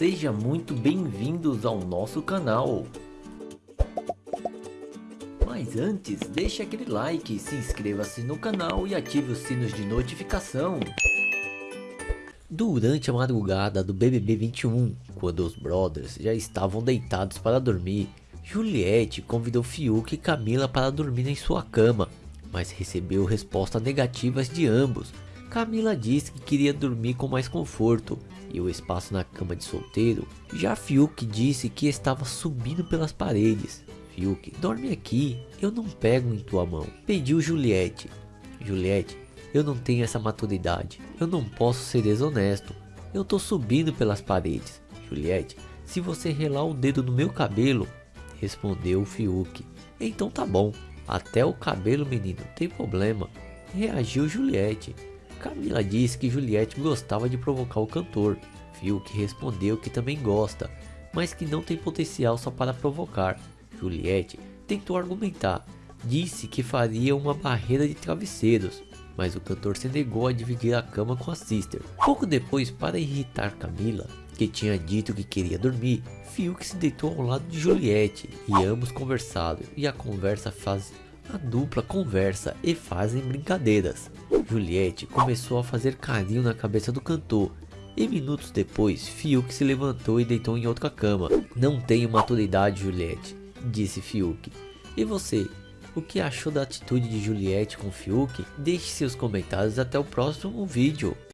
Seja muito bem-vindos ao nosso canal. Mas antes, deixe aquele like, se inscreva-se no canal e ative os sinos de notificação. Durante a madrugada do BBB 21, quando os brothers já estavam deitados para dormir, Juliette convidou Fiuk e Camila para dormir em sua cama, mas recebeu respostas negativas de ambos. Camila disse que queria dormir com mais conforto e o espaço na cama de solteiro. Já Fiuk disse que estava subindo pelas paredes. Fiuk, dorme aqui, eu não pego em tua mão. Pediu Juliette. Juliette, eu não tenho essa maturidade, eu não posso ser desonesto. Eu tô subindo pelas paredes. Juliette, se você relar o dedo no meu cabelo, respondeu Fiuk. Então tá bom, até o cabelo menino, tem problema. Reagiu Juliette. Camila disse que Juliette gostava de provocar o cantor. Fiuk respondeu que também gosta, mas que não tem potencial só para provocar. Juliette tentou argumentar, disse que faria uma barreira de travesseiros, mas o cantor se negou a dividir a cama com a sister. Pouco depois, para irritar Camila, que tinha dito que queria dormir, Fiuk se deitou ao lado de Juliette e ambos conversaram e a conversa faz a dupla conversa e fazem brincadeiras. Juliette começou a fazer carinho na cabeça do cantor e minutos depois Fiuk se levantou e deitou em outra cama. Não tenho maturidade Juliette, disse Fiuk. E você, o que achou da atitude de Juliette com Fiuk? Deixe seus comentários até o próximo vídeo.